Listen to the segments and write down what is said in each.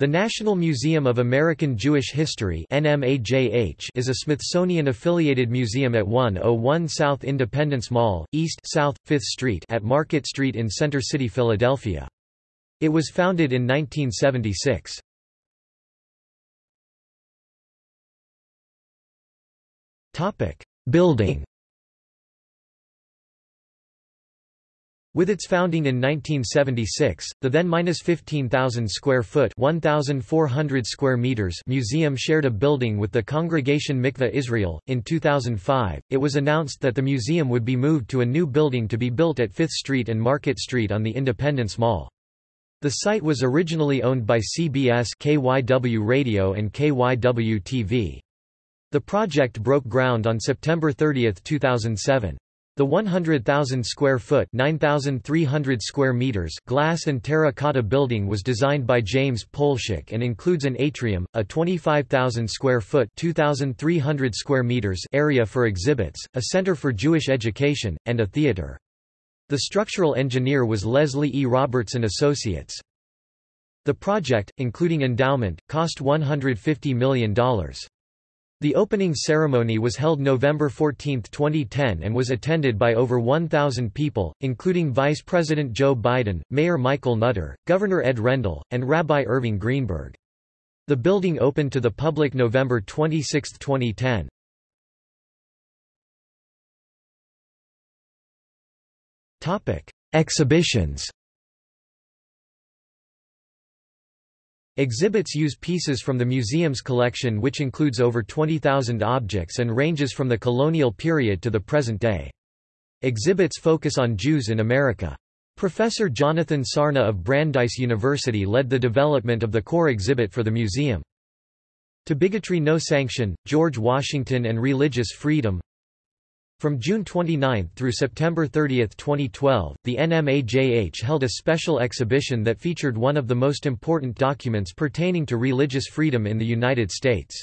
The National Museum of American Jewish History is a Smithsonian-affiliated museum at 101 South Independence Mall, East South, 5th Street at Market Street in Center City, Philadelphia. It was founded in 1976. Building With its founding in 1976, the then 15,000 square foot 1,400 square meters museum shared a building with the Congregation Mikveh Israel. In 2005, it was announced that the museum would be moved to a new building to be built at 5th Street and Market Street on the Independence Mall. The site was originally owned by CBS KYW Radio and KYW TV. The project broke ground on September 30, 2007. The 100,000 square foot 9,300 square meters glass and terracotta building was designed by James Polshek and includes an atrium, a 25,000 square foot 2,300 square meters area for exhibits, a center for Jewish education, and a theater. The structural engineer was Leslie E. Robertson Associates. The project, including endowment, cost $150 million. The opening ceremony was held November 14, 2010 and was attended by over 1,000 people, including Vice President Joe Biden, Mayor Michael Nutter, Governor Ed Rendell, and Rabbi Irving Greenberg. The building opened to the public November 26, 2010. Topic: Exhibitions Exhibits use pieces from the museum's collection which includes over 20,000 objects and ranges from the colonial period to the present day. Exhibits focus on Jews in America. Professor Jonathan Sarna of Brandeis University led the development of the core exhibit for the museum. To Bigotry No Sanction, George Washington and Religious Freedom from June 29 through September 30, 2012, the NMAJH held a special exhibition that featured one of the most important documents pertaining to religious freedom in the United States.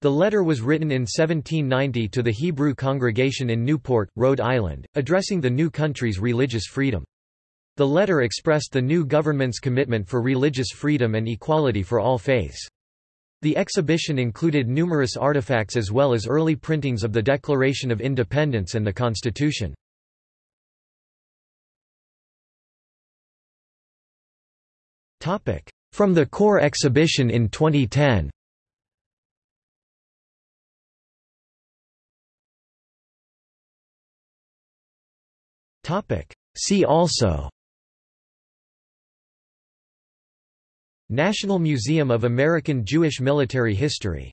The letter was written in 1790 to the Hebrew congregation in Newport, Rhode Island, addressing the new country's religious freedom. The letter expressed the new government's commitment for religious freedom and equality for all faiths. The exhibition included numerous artifacts as well as early printings of the Declaration of Independence and the Constitution. From the core exhibition in 2010 See also National Museum of American Jewish Military History